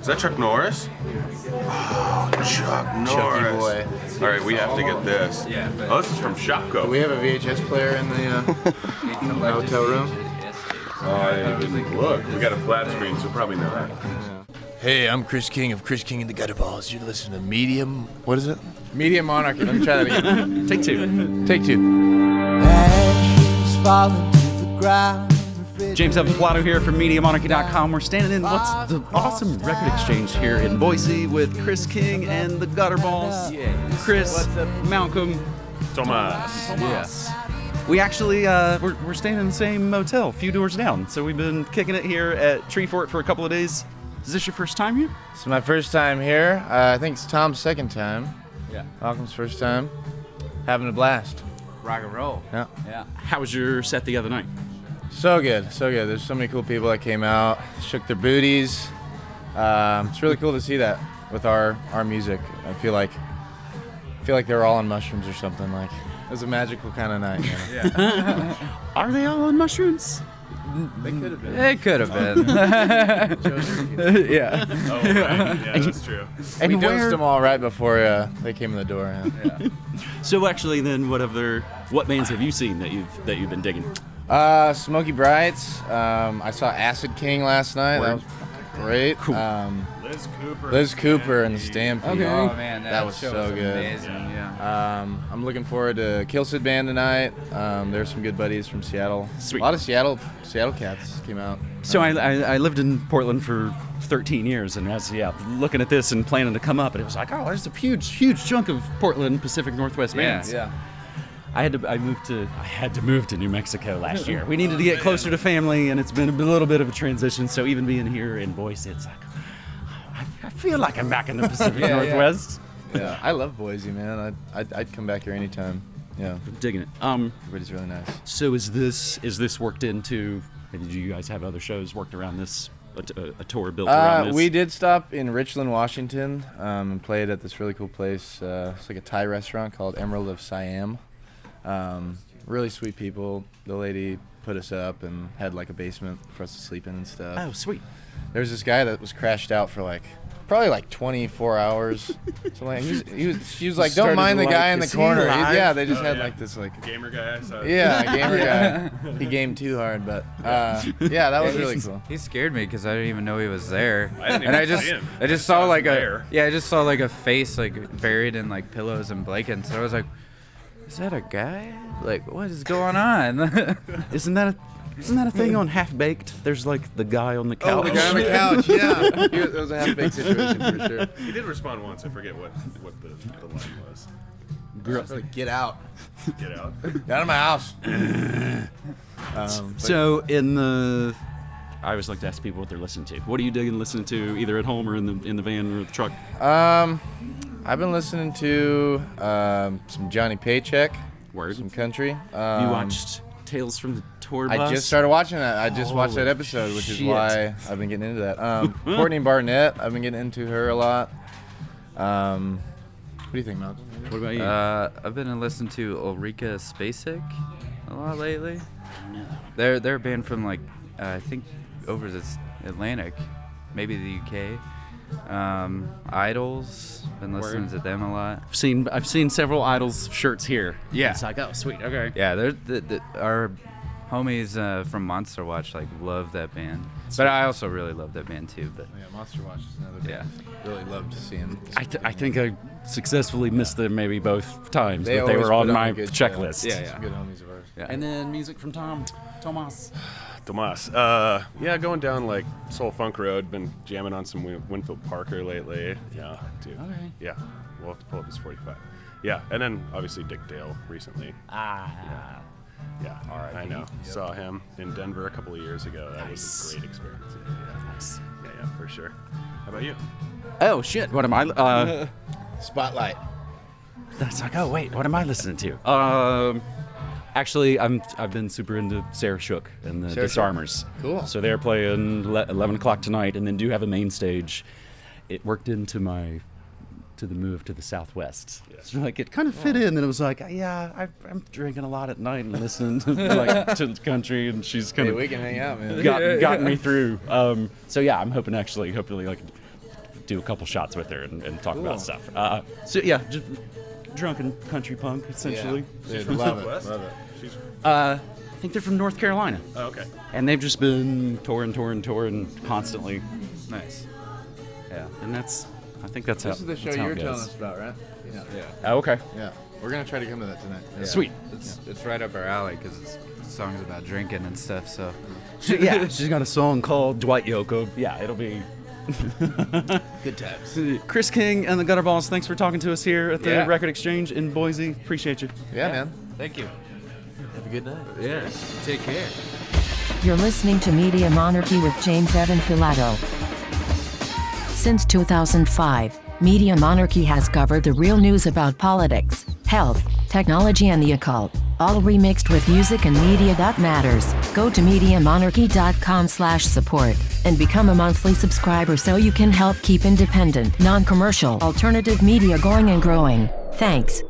Is that Chuck Norris? Oh, Chuck Norris. boy. All right, we have to get this. Yeah, Oh, this is from Shopko. Do we have a VHS player in the uh, hotel room? I didn't look. We got a flat screen, so probably not. Hey, I'm Chris King of Chris King and the Gutter Balls. You're listening to Medium. What is it? Medium Monarchy. Let me try that again. Take two. Take two. Ashes falling to the ground. James Evan Pilato here from MediaMonarchy.com. We're standing in what's the awesome record exchange here in Boise with Chris King and the Gutterballs. Chris, Malcolm, Thomas. Yes. We actually uh, we're, we're staying in the same motel, a few doors down. So we've been kicking it here at Treefort for a couple of days. Is this your first time here? It's my first time here. Uh, I think it's Tom's second time. Yeah. Malcolm's first time. Having a blast. Rock and roll. Yeah. Yeah. How was your set the other night? So good, so good. There's so many cool people that came out, shook their booties. Um, it's really cool to see that with our our music. I feel like I feel like they're all on mushrooms or something. Like it was a magical kind of night. You know? Are they all on mushrooms? They could have been. It could have been. yeah. Oh, right. Yeah, that's true. And we where- dosed them all right before uh, they came in the door. Yeah. So actually, then, what other what bands have you seen that you've that you've been digging? Uh, Smokey Brights. Um, I saw Acid King last night. That was great. Cool. Um, Liz Cooper. Liz Cooper and the Stampede. Oh man, that, That was show so was good. Amazing, yeah. Um, I'm looking forward to Killsid Band tonight. Um, there's some good buddies from Seattle. Sweet. A lot of Seattle Seattle cats came out. So I, I, I lived in Portland for 13 years, and as yeah, looking at this and planning to come up, and it was like, oh, there's a huge, huge chunk of Portland Pacific Northwest bands. Yeah. I had to I moved to I had to move to New Mexico last year. We needed to get closer to family, and it's been a little bit of a transition. So even being here in Boise, it's like I, I feel like I'm back in the Pacific Yeah, yeah. Northwest. Yeah. I love Boise, man. I'd, I'd, I'd come back here anytime. Yeah. I'm Digging it. Um, Everybody's really nice. so is this is this worked into? Did you guys have other shows worked around this? A, t- a- a tour built around Uh, this? we did stop in Richland, Washington, um, and played at this really cool place. Uh, it's like a Thai restaurant called Emerald of Siam. Um, really sweet people. The lady put us up and had like a basement for us to sleep in and stuff. Oh, sweet. There was this guy that was crashed out for like probably like 24 hours. so like he was, he was, she was like, don't mind to the guy in the is he corner. Yeah, they just Oh, had yeah. like this like. Gamer guy. I Yeah, gamer guy. He gamed too hard, but uh, yeah, that was Yeah, really cool. He scared me because I didn't even know he was there. I didn't and I even just, see him. I just saw saw like a, there. yeah, I just saw like a face like buried in like pillows and blankets. And I was like, is that a guy? Like, what is going on? Isn't that a isn't that a thing on Half Baked? There's like the guy on the couch. Oh, the guy on the couch. Yeah, He was- it was a half baked situation for sure. He did respond once. I forget what what the, the line was. Girl, like, get out. Get out. Get out of my house. um, So in the, I always like to ask people what they're listening to. What are you digging listening to, either at home or in the in the van or the truck? Um, I've been listening to um, some Johnny Paycheck, Word. some country. you Um, watched Tales from the Tour Bus. I just started watching that. I just watched that episode, which is why I've been getting into that. Um, Courtney Barnett, I've been getting into her a lot. Um, what do you think, Malcolm? What about you? uh, I've been listening to Ulrika Spacek a lot lately. They're they're a band from like uh, I think over the Atlantic, maybe the UK. Um, Idles, been listening Word. to them a lot. I've seen I've seen several Idles shirts here. Yeah. It's like oh sweet okay. Yeah, they're the, the, our homies uh, from Monster Watch like love that band, but I also really love that band too. But Yeah, Monster Watch is another Yeah. band. Really loved seeing. I, th- I think I successfully missed them maybe both times, They but they were on my a good checklist. show. Yeah, yeah. Some good homies of ours. yeah. And then music from Tom Tomas. Tomas. Uh, yeah, going down like Soul Funk Road. Been jamming on some Win- Winfield Parker lately. Yeah, dude. Okay. Yeah, we'll have to pull up his 45. Yeah, and then obviously Dick Dale recently. Ah. Yeah, yeah. All right. I know. Saw him in Denver a couple of years ago. That was a great experience. Yeah, yeah. Nice. yeah, yeah, for sure. How about you? Oh shit! What am I? Uh, Spotlight. that's like oh wait, what am I listening to? Um, actually, I'm I've been super into Sarah Shook and the Sarah Shook. Disarmers. Cool. So they're playing le- 11 o'clock tonight, and then do have a main stage. It worked into my to the move to the southwest. So like it kind of fit in, and it was like, yeah, I, I'm drinking a lot at night and listening to like to country, and she's kind Hey, of we can hang out, man. got, gotten me through. Um, so yeah, I'm hoping actually, hopefully, like do a couple shots with her and, and talk Cool. about stuff. Uh, so yeah, just drunken country punk essentially. Dude, love it. Love it. Uh, I think they're from North Carolina, Oh, okay. and they've just been touring, touring, touring constantly. Nice. Yeah, and that's I think that's how. This is the show that's how you're telling us about, right? Yeah. Yeah. Oh, okay, Yeah. We're gonna try to come to that tonight. Yeah. sweet. It's it's right up our alley because it's songs about drinking and stuff. So She, yeah, she's got a song called Dwight Yoakam. Yeah, it'll be Good times. Chris King and the Gutterballs. Thanks for talking to us here at the Yeah. Record Exchange in Boise. Appreciate you. Yeah, man. thank you. Have a good night. Yeah. Take care. You're listening to Media Monarchy with James Evan Pilato. Since 2005, Media Monarchy has covered the real news about politics, health, technology, and the occult, all remixed with music and media that matters. Go to MediaMonarchy.com slash support and become a monthly subscriber so you can help keep independent, non-commercial, alternative media going and growing. Thanks.